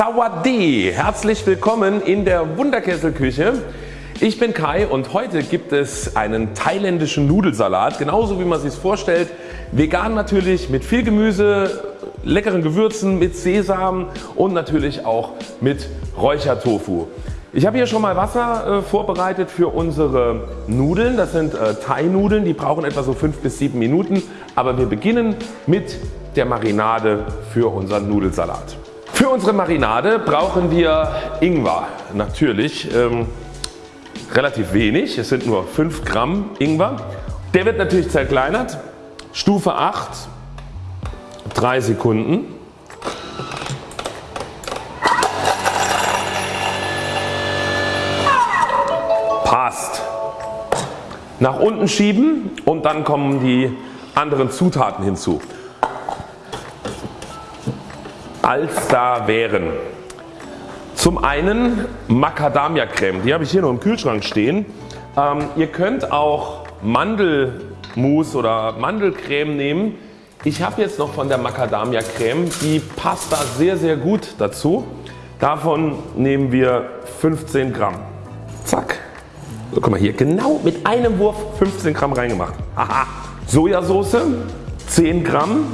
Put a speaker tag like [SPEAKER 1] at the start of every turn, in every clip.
[SPEAKER 1] Sawadee! Herzlich willkommen in der Wunderkesselküche. Ich bin Kai und heute gibt es einen thailändischen Nudelsalat, genauso wie man sich vorstellt. Vegan natürlich mit viel Gemüse, leckeren Gewürzen, mit Sesam und natürlich auch mit Räuchertofu. Ich habe hier schon mal Wasser äh, vorbereitet für unsere Nudeln. Das sind äh, Thai-Nudeln, die brauchen etwa so 5 bis 7 Minuten. Aber wir beginnen mit der Marinade für unseren Nudelsalat. Für unsere Marinade brauchen wir Ingwer natürlich ähm, relativ wenig, es sind nur 5 Gramm Ingwer. Der wird natürlich zerkleinert. Stufe 8 3 Sekunden. Passt. Nach unten schieben und dann kommen die anderen Zutaten hinzu als da wären. Zum einen Macadamia Creme, die habe ich hier noch im Kühlschrank stehen. Ähm, ihr könnt auch Mandelmus oder Mandelcreme nehmen. Ich habe jetzt noch von der Macadamia Creme, die passt da sehr sehr gut dazu. Davon nehmen wir 15 Gramm. Zack. So, guck mal hier genau mit einem Wurf 15 Gramm reingemacht. Aha. Sojasauce 10 Gramm.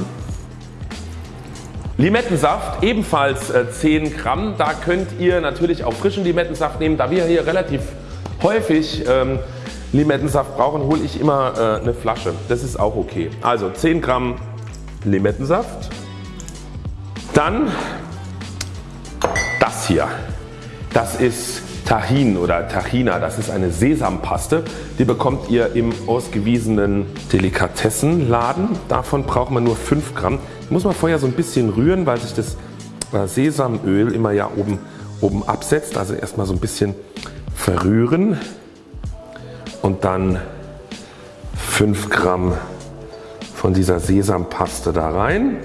[SPEAKER 1] Limettensaft ebenfalls 10 äh, Gramm. Da könnt ihr natürlich auch frischen Limettensaft nehmen. Da wir hier relativ häufig ähm, Limettensaft brauchen hole ich immer äh, eine Flasche. Das ist auch okay. Also 10 Gramm Limettensaft. Dann das hier. Das ist Tahin oder Tahina. Das ist eine Sesampaste. Die bekommt ihr im ausgewiesenen Delikatessenladen. Davon braucht man nur 5 Gramm. Muss man vorher so ein bisschen rühren, weil sich das äh, Sesamöl immer ja oben, oben absetzt. Also erstmal so ein bisschen verrühren und dann 5 Gramm von dieser Sesampaste da rein.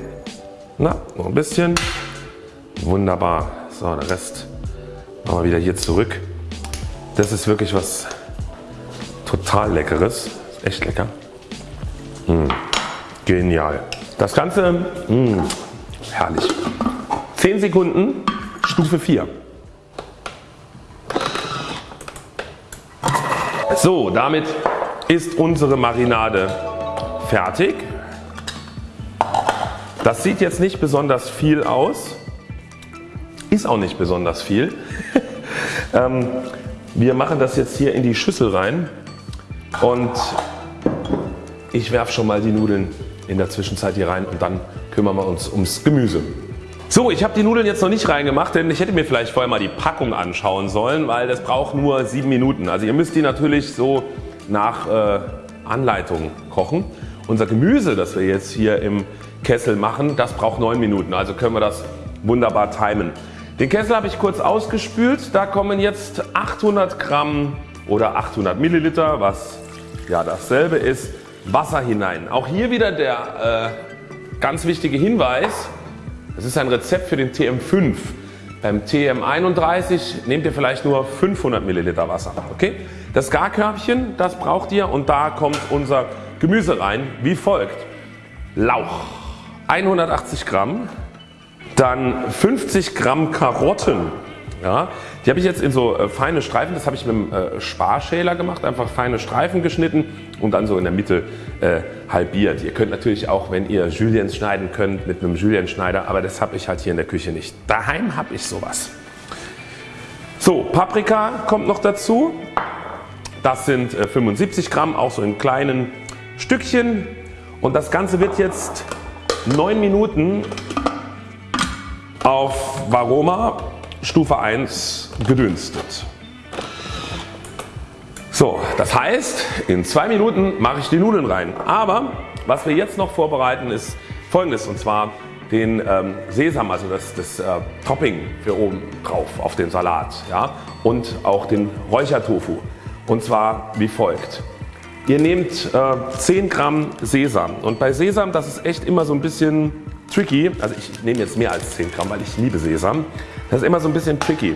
[SPEAKER 1] Na, noch ein bisschen. Wunderbar. So, der Rest wir wieder hier zurück. Das ist wirklich was total leckeres. Echt lecker. Mmh. Genial. Das Ganze, mh, mm, herrlich. 10 Sekunden, Stufe 4. So, damit ist unsere Marinade fertig. Das sieht jetzt nicht besonders viel aus, ist auch nicht besonders viel. ähm, wir machen das jetzt hier in die Schüssel rein und ich werfe schon mal die Nudeln in der Zwischenzeit hier rein und dann kümmern wir uns ums Gemüse. So, ich habe die Nudeln jetzt noch nicht reingemacht, denn ich hätte mir vielleicht vorher mal die Packung anschauen sollen, weil das braucht nur 7 Minuten. Also ihr müsst die natürlich so nach äh, Anleitung kochen. Unser Gemüse, das wir jetzt hier im Kessel machen, das braucht 9 Minuten. Also können wir das wunderbar timen. Den Kessel habe ich kurz ausgespült. Da kommen jetzt 800 Gramm oder 800 Milliliter, was ja dasselbe ist, Wasser hinein. Auch hier wieder der äh, ganz wichtige Hinweis, es ist ein Rezept für den TM5. Beim TM31 nehmt ihr vielleicht nur 500 Milliliter Wasser. Okay? Das Garkörbchen das braucht ihr und da kommt unser Gemüse rein wie folgt. Lauch 180 Gramm, dann 50 Gramm Karotten ja, die habe ich jetzt in so äh, feine Streifen, das habe ich mit dem äh, Sparschäler gemacht, einfach feine Streifen geschnitten und dann so in der Mitte äh, halbiert. Ihr könnt natürlich auch, wenn ihr Juliens schneiden könnt, mit einem Julienschneider, aber das habe ich halt hier in der Küche nicht. Daheim habe ich sowas. So, Paprika kommt noch dazu. Das sind äh, 75 Gramm, auch so in kleinen Stückchen. Und das Ganze wird jetzt 9 Minuten auf Varoma Stufe 1 gedünstet. So, das heißt in zwei Minuten mache ich die Nudeln rein. Aber was wir jetzt noch vorbereiten ist folgendes und zwar den ähm, Sesam, also das, das äh, Topping für oben drauf auf den Salat ja, und auch den Räuchertofu und zwar wie folgt. Ihr nehmt äh, 10 Gramm Sesam und bei Sesam das ist echt immer so ein bisschen tricky, also ich nehme jetzt mehr als 10 Gramm, weil ich liebe Sesam. Das ist immer so ein bisschen tricky.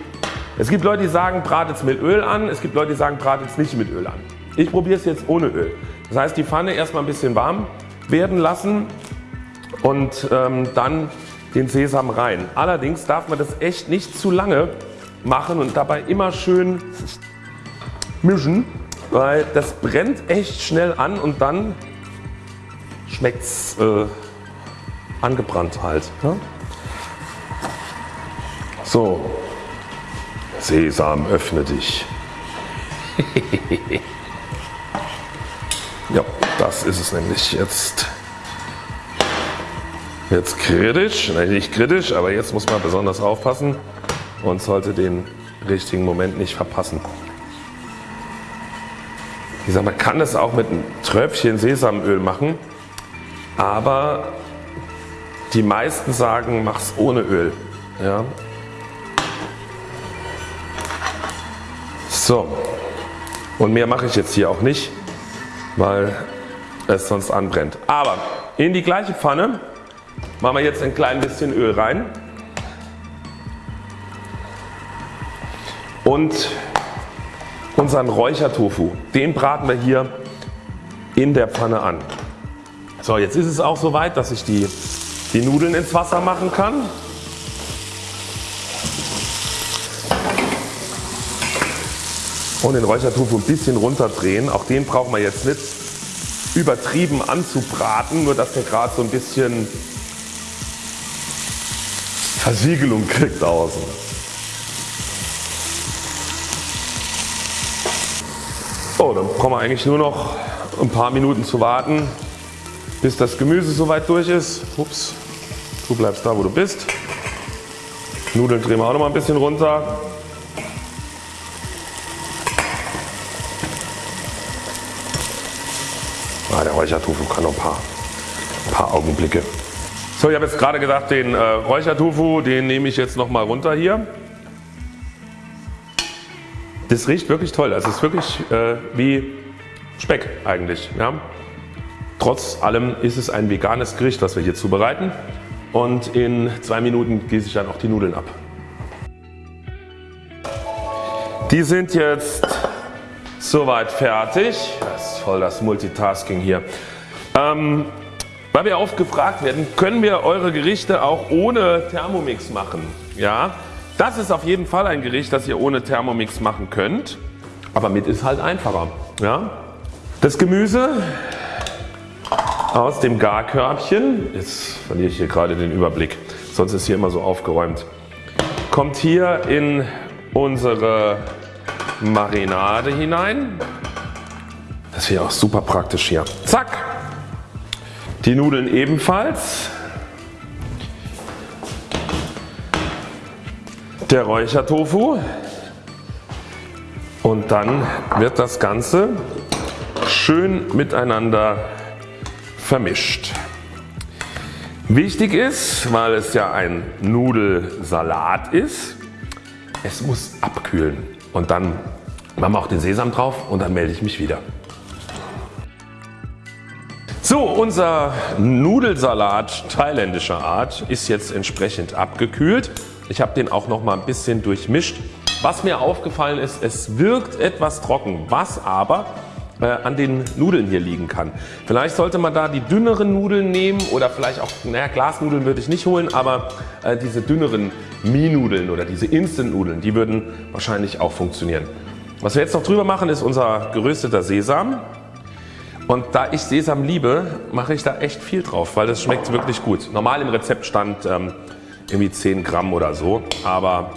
[SPEAKER 1] Es gibt Leute die sagen bratet es mit Öl an, es gibt Leute die sagen bratet es nicht mit Öl an. Ich probiere es jetzt ohne Öl. Das heißt die Pfanne erstmal ein bisschen warm werden lassen und ähm, dann den Sesam rein. Allerdings darf man das echt nicht zu lange machen und dabei immer schön mischen, weil das brennt echt schnell an und dann schmeckt es äh, angebrannt halt. Ne? So, Sesam öffne dich. ja, das ist es nämlich jetzt. Jetzt kritisch, nein nicht kritisch, aber jetzt muss man besonders aufpassen und sollte den richtigen Moment nicht verpassen. Ich sage, man kann das auch mit einem Tröpfchen Sesamöl machen, aber die meisten sagen, mach's ohne Öl. Ja. So, und mehr mache ich jetzt hier auch nicht, weil es sonst anbrennt. Aber in die gleiche Pfanne machen wir jetzt ein klein bisschen Öl rein und unseren Räuchertofu, den braten wir hier in der Pfanne an. So, jetzt ist es auch soweit, dass ich die, die Nudeln ins Wasser machen kann. Und den Räuchertofu ein bisschen runterdrehen. Auch den brauchen wir jetzt nicht übertrieben anzubraten, nur dass der gerade so ein bisschen Versiegelung kriegt außen. So, dann brauchen wir eigentlich nur noch ein paar Minuten zu warten, bis das Gemüse soweit durch ist. Ups, du bleibst da wo du bist. Nudeln drehen wir auch noch mal ein bisschen runter. Ah, der Räuchertofu kann noch ein paar, ein paar Augenblicke. So, ich habe jetzt gerade gesagt, den äh, Räuchertofu, den nehme ich jetzt noch mal runter hier. Das riecht wirklich toll. Also es ist wirklich äh, wie Speck eigentlich. Ja. Trotz allem ist es ein veganes Gericht, was wir hier zubereiten. Und in zwei Minuten gieße ich dann auch die Nudeln ab. Die sind jetzt soweit fertig. Das ist voll das Multitasking hier. Ähm, weil wir oft gefragt werden, können wir eure Gerichte auch ohne Thermomix machen? Ja, das ist auf jeden Fall ein Gericht, das ihr ohne Thermomix machen könnt. Aber mit ist halt einfacher. Ja? Das Gemüse aus dem Garkörbchen, jetzt verliere ich hier gerade den Überblick, sonst ist hier immer so aufgeräumt, kommt hier in unsere Marinade hinein. Das hier auch super praktisch hier. Zack! Die Nudeln ebenfalls. Der Räuchertofu. Und dann wird das Ganze schön miteinander vermischt. Wichtig ist, weil es ja ein Nudelsalat ist, es muss abkühlen und dann machen wir auch den Sesam drauf und dann melde ich mich wieder. So, unser Nudelsalat thailändischer Art ist jetzt entsprechend abgekühlt. Ich habe den auch noch mal ein bisschen durchmischt. Was mir aufgefallen ist, es wirkt etwas trocken, was aber an den Nudeln hier liegen kann. Vielleicht sollte man da die dünneren Nudeln nehmen oder vielleicht auch, naja Glasnudeln würde ich nicht holen, aber äh, diese dünneren Mie-Nudeln oder diese Instant-Nudeln, die würden wahrscheinlich auch funktionieren. Was wir jetzt noch drüber machen ist unser gerösteter Sesam. Und da ich Sesam liebe, mache ich da echt viel drauf, weil das schmeckt wirklich gut. Normal im Rezept stand ähm, irgendwie 10 Gramm oder so, aber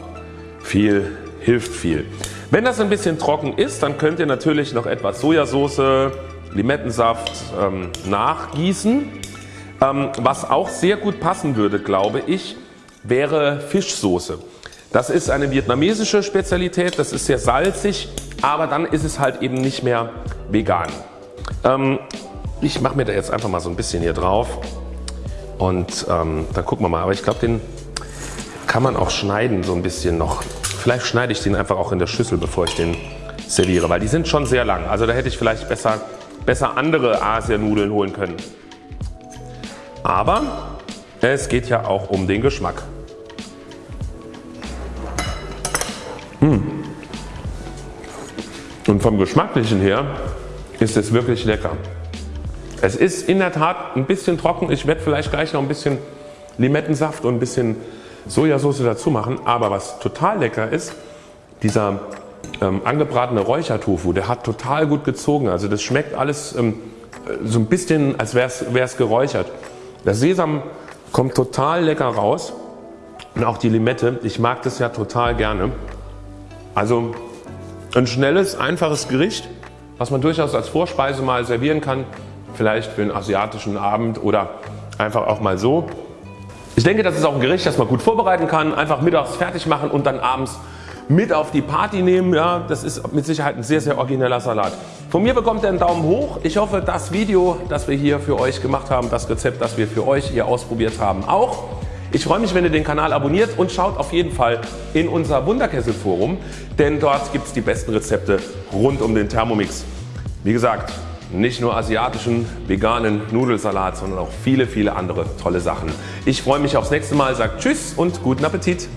[SPEAKER 1] viel hilft viel. Wenn das ein bisschen trocken ist, dann könnt ihr natürlich noch etwas Sojasauce, Limettensaft ähm, nachgießen. Ähm, was auch sehr gut passen würde, glaube ich, wäre Fischsoße. Das ist eine vietnamesische Spezialität, das ist sehr salzig, aber dann ist es halt eben nicht mehr vegan. Ähm, ich mache mir da jetzt einfach mal so ein bisschen hier drauf und ähm, dann gucken wir mal. Aber ich glaube den kann man auch schneiden so ein bisschen noch. Vielleicht schneide ich den einfach auch in der Schüssel bevor ich den serviere, weil die sind schon sehr lang. Also da hätte ich vielleicht besser, besser andere Asianudeln holen können. Aber es geht ja auch um den Geschmack. Hm. Und vom Geschmacklichen her ist es wirklich lecker. Es ist in der Tat ein bisschen trocken. Ich werde vielleicht gleich noch ein bisschen Limettensaft und ein bisschen Sojasauce dazu machen. Aber was total lecker ist, dieser ähm, angebratene Räuchertofu, der hat total gut gezogen. Also das schmeckt alles ähm, so ein bisschen als wäre es geräuchert. Der Sesam kommt total lecker raus und auch die Limette. Ich mag das ja total gerne. Also ein schnelles, einfaches Gericht, was man durchaus als Vorspeise mal servieren kann. Vielleicht für einen asiatischen Abend oder einfach auch mal so. Ich denke das ist auch ein Gericht das man gut vorbereiten kann. Einfach mittags fertig machen und dann abends mit auf die Party nehmen. Ja, das ist mit Sicherheit ein sehr sehr origineller Salat. Von mir bekommt ihr einen Daumen hoch. Ich hoffe das Video das wir hier für euch gemacht haben, das Rezept das wir für euch hier ausprobiert haben auch. Ich freue mich wenn ihr den Kanal abonniert und schaut auf jeden Fall in unser Wunderkessel Forum, denn dort gibt es die besten Rezepte rund um den Thermomix. Wie gesagt nicht nur asiatischen veganen Nudelsalat, sondern auch viele viele andere tolle Sachen. Ich freue mich aufs nächste Mal, sagt Tschüss und guten Appetit.